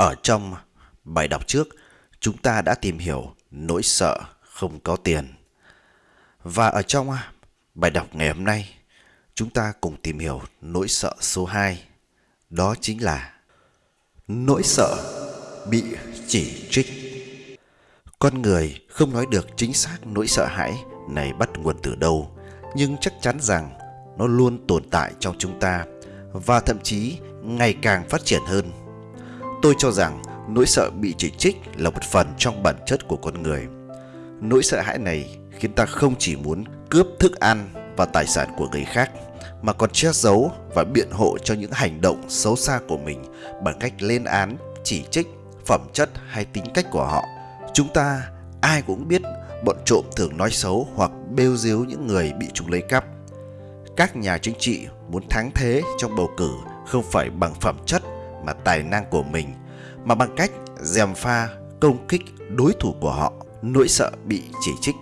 Ở trong bài đọc trước, chúng ta đã tìm hiểu nỗi sợ không có tiền. Và ở trong bài đọc ngày hôm nay, chúng ta cùng tìm hiểu nỗi sợ số 2. Đó chính là nỗi sợ bị chỉ trích. Con người không nói được chính xác nỗi sợ hãi này bắt nguồn từ đâu, nhưng chắc chắn rằng nó luôn tồn tại trong chúng ta và thậm chí ngày càng phát triển hơn. Tôi cho rằng nỗi sợ bị chỉ trích là một phần trong bản chất của con người. Nỗi sợ hãi này khiến ta không chỉ muốn cướp thức ăn và tài sản của người khác mà còn che giấu và biện hộ cho những hành động xấu xa của mình bằng cách lên án, chỉ trích, phẩm chất hay tính cách của họ. Chúng ta ai cũng biết bọn trộm thường nói xấu hoặc bêu diếu những người bị chúng lấy cắp. Các nhà chính trị muốn thắng thế trong bầu cử không phải bằng phẩm chất mà tài năng của mình, mà bằng cách dèm pha công kích đối thủ của họ, nỗi sợ bị chỉ trích.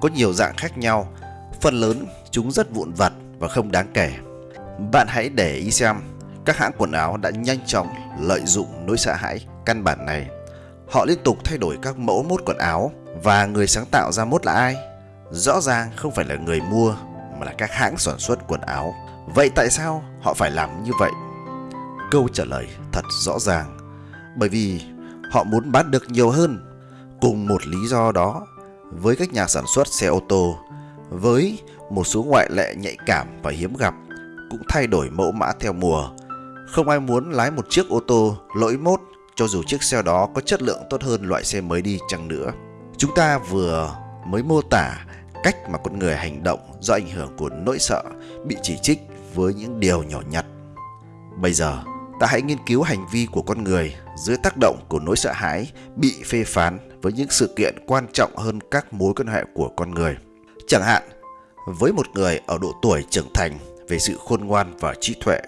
Có nhiều dạng khác nhau, phần lớn chúng rất vụn vặt và không đáng kể. Bạn hãy để ý xem, các hãng quần áo đã nhanh chóng lợi dụng nỗi sợ hãi căn bản này. Họ liên tục thay đổi các mẫu mốt quần áo và người sáng tạo ra mốt là ai? Rõ ràng không phải là người mua, mà là các hãng sản xuất quần áo. Vậy tại sao họ phải làm như vậy? Câu trả lời thật rõ ràng bởi vì họ muốn bán được nhiều hơn. Cùng một lý do đó, với các nhà sản xuất xe ô tô, với một số ngoại lệ nhạy cảm và hiếm gặp, cũng thay đổi mẫu mã theo mùa. Không ai muốn lái một chiếc ô tô lỗi mốt cho dù chiếc xe đó có chất lượng tốt hơn loại xe mới đi chăng nữa. Chúng ta vừa mới mô tả cách mà con người hành động do ảnh hưởng của nỗi sợ bị chỉ trích với những điều nhỏ nhặt. Bây giờ, ta hãy nghiên cứu hành vi của con người dưới tác động của nỗi sợ hãi bị phê phán với những sự kiện quan trọng hơn các mối quan hệ của con người. Chẳng hạn, với một người ở độ tuổi trưởng thành về sự khôn ngoan và trí tuệ,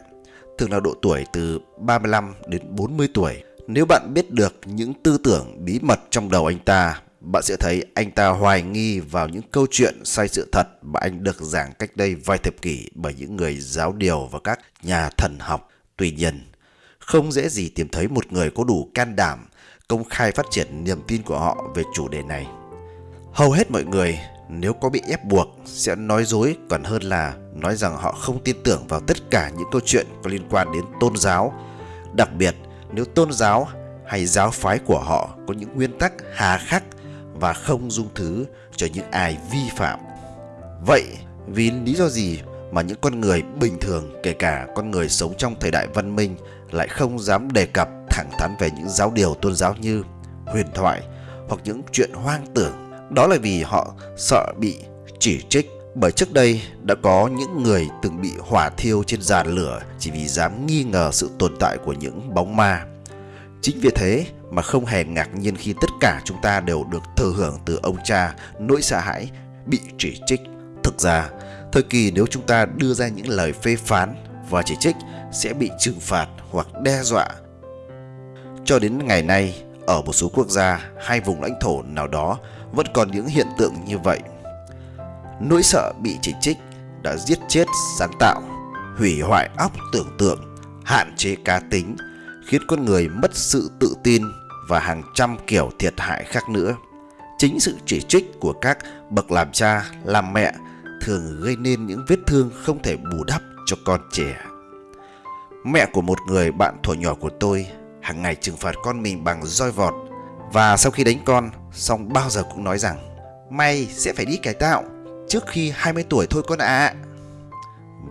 thường là độ tuổi từ 35 đến 40 tuổi, nếu bạn biết được những tư tưởng bí mật trong đầu anh ta, bạn sẽ thấy anh ta hoài nghi vào những câu chuyện sai sự thật mà anh được giảng cách đây vài thập kỷ bởi những người giáo điều và các nhà thần học. Tuy nhiên, không dễ gì tìm thấy một người có đủ can đảm công khai phát triển niềm tin của họ về chủ đề này. Hầu hết mọi người, nếu có bị ép buộc, sẽ nói dối còn hơn là nói rằng họ không tin tưởng vào tất cả những câu chuyện có liên quan đến tôn giáo. Đặc biệt, nếu tôn giáo hay giáo phái của họ có những nguyên tắc hà khắc và không dung thứ cho những ai vi phạm. Vậy, vì lý do gì mà những con người bình thường, kể cả con người sống trong thời đại văn minh lại không dám đề cập thẳng thắn về những giáo điều tôn giáo như huyền thoại hoặc những chuyện hoang tưởng. Đó là vì họ sợ bị chỉ trích bởi trước đây đã có những người từng bị hỏa thiêu trên giàn lửa chỉ vì dám nghi ngờ sự tồn tại của những bóng ma. Chính vì thế mà không hề ngạc nhiên khi tất cả chúng ta đều được thừa hưởng từ ông cha nỗi sợ hãi bị chỉ trích. Thực ra, thời kỳ nếu chúng ta đưa ra những lời phê phán và chỉ trích sẽ bị trừng phạt hoặc đe dọa. Cho đến ngày nay, ở một số quốc gia hay vùng lãnh thổ nào đó vẫn còn những hiện tượng như vậy. Nỗi sợ bị chỉ trích đã giết chết sáng tạo, hủy hoại óc tưởng tượng, hạn chế cá tính, khiến con người mất sự tự tin và hàng trăm kiểu thiệt hại khác nữa. Chính sự chỉ trích của các bậc làm cha, làm mẹ thường gây nên những vết thương không thể bù đắp cho con trẻ. Mẹ của một người bạn thuở nhỏ của tôi hàng ngày trừng phạt con mình bằng roi vọt và sau khi đánh con, xong bao giờ cũng nói rằng, mày sẽ phải đi cải tạo trước khi 20 tuổi thôi con ạ. À.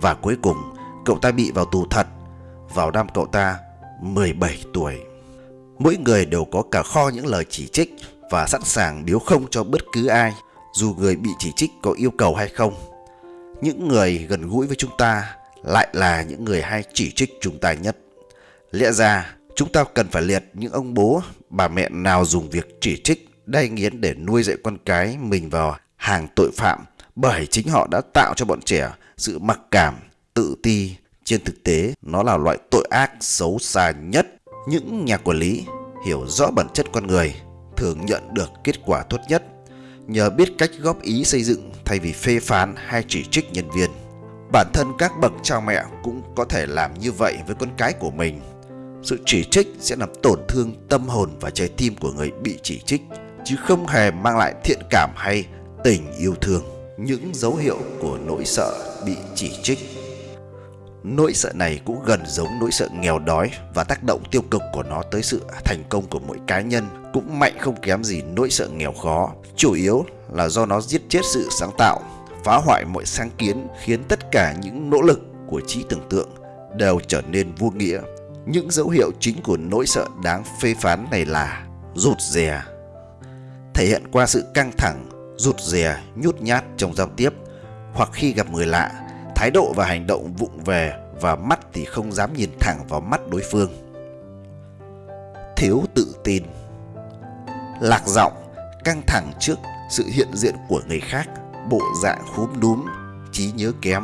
Và cuối cùng, cậu ta bị vào tù thật, vào năm cậu ta 17 tuổi. Mỗi người đều có cả kho những lời chỉ trích và sẵn sàng điếu không cho bất cứ ai, dù người bị chỉ trích có yêu cầu hay không. Những người gần gũi với chúng ta lại là những người hay chỉ trích chúng ta nhất. Lẽ ra chúng ta cần phải liệt những ông bố, bà mẹ nào dùng việc chỉ trích, đay nghiến để nuôi dạy con cái mình vào hàng tội phạm bởi chính họ đã tạo cho bọn trẻ sự mặc cảm, tự ti. Trên thực tế, nó là loại tội ác xấu xa nhất. Những nhà quản lý hiểu rõ bản chất con người thường nhận được kết quả tốt nhất nhờ biết cách góp ý xây dựng thay vì phê phán hay chỉ trích nhân viên. Bản thân các bậc cha mẹ cũng có thể làm như vậy với con cái của mình. Sự chỉ trích sẽ làm tổn thương tâm hồn và trái tim của người bị chỉ trích, chứ không hề mang lại thiện cảm hay tình yêu thương. Những dấu hiệu của nỗi sợ bị chỉ trích Nỗi sợ này cũng gần giống nỗi sợ nghèo đói và tác động tiêu cực của nó tới sự thành công của mỗi cá nhân cũng mạnh không kém gì nỗi sợ nghèo khó. Chủ yếu là do nó giết chết sự sáng tạo, phá hoại mọi sáng kiến khiến tất cả những nỗ lực của trí tưởng tượng đều trở nên vô nghĩa. Những dấu hiệu chính của nỗi sợ đáng phê phán này là rụt rè, thể hiện qua sự căng thẳng, rụt rè, nhút nhát trong giao tiếp hoặc khi gặp người lạ thái độ và hành động vụng về và mắt thì không dám nhìn thẳng vào mắt đối phương. Thiếu tự tin Lạc giọng, căng thẳng trước sự hiện diện của người khác, bộ dạng khúm núm, trí nhớ kém.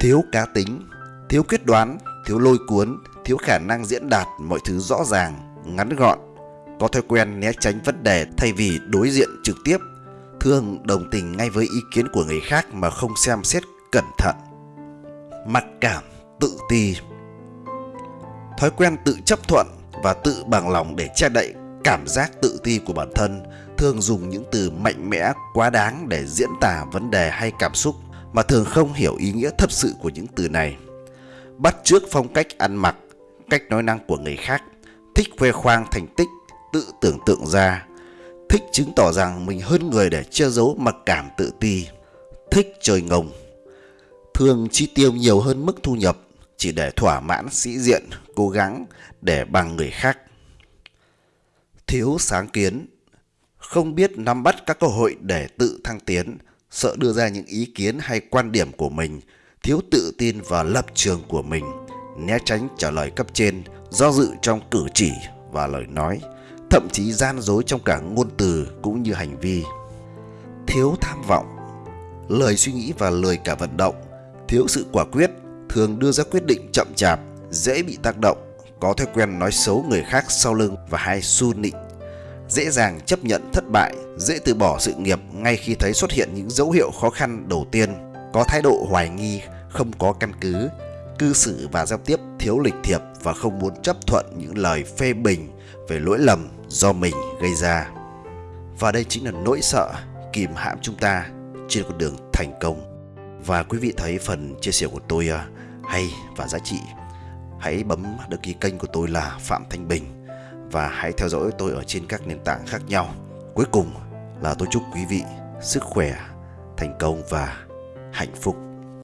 Thiếu cá tính, thiếu quyết đoán, thiếu lôi cuốn, thiếu khả năng diễn đạt mọi thứ rõ ràng, ngắn gọn, có thói quen né tránh vấn đề thay vì đối diện trực tiếp thường đồng tình ngay với ý kiến của người khác mà không xem xét cẩn thận. Mặc cảm, tự ti Thói quen tự chấp thuận và tự bằng lòng để che đậy cảm giác tự ti của bản thân thường dùng những từ mạnh mẽ quá đáng để diễn tả vấn đề hay cảm xúc mà thường không hiểu ý nghĩa thật sự của những từ này. Bắt chước phong cách ăn mặc, cách nói năng của người khác, thích khoe khoang thành tích, tự tưởng tượng ra, thích chứng tỏ rằng mình hơn người để che giấu mặc cảm tự ti, thích chơi ngông, thường chi tiêu nhiều hơn mức thu nhập chỉ để thỏa mãn sĩ diện, cố gắng để bằng người khác. Thiếu sáng kiến, không biết nắm bắt các cơ hội để tự thăng tiến, sợ đưa ra những ý kiến hay quan điểm của mình, thiếu tự tin vào lập trường của mình, né tránh trả lời cấp trên, do dự trong cử chỉ và lời nói, thậm chí gian dối trong cả ngôn từ cũng như hành vi. Thiếu tham vọng, lời suy nghĩ và lời cả vận động, thiếu sự quả quyết, thường đưa ra quyết định chậm chạp, dễ bị tác động, có thói quen nói xấu người khác sau lưng và hay su nịnh, dễ dàng chấp nhận thất bại, dễ từ bỏ sự nghiệp ngay khi thấy xuất hiện những dấu hiệu khó khăn đầu tiên, có thái độ hoài nghi, không có căn cứ, cư xử và giao tiếp thiếu lịch thiệp và không muốn chấp thuận những lời phê bình về lỗi lầm do mình gây ra. Và đây chính là nỗi sợ kìm hãm chúng ta trên con đường thành công. Và quý vị thấy phần chia sẻ của tôi à, hay và giá trị, hãy bấm đăng ký kênh của tôi là Phạm Thanh Bình và hãy theo dõi tôi ở trên các nền tảng khác nhau. Cuối cùng là tôi chúc quý vị sức khỏe, thành công và hạnh phúc.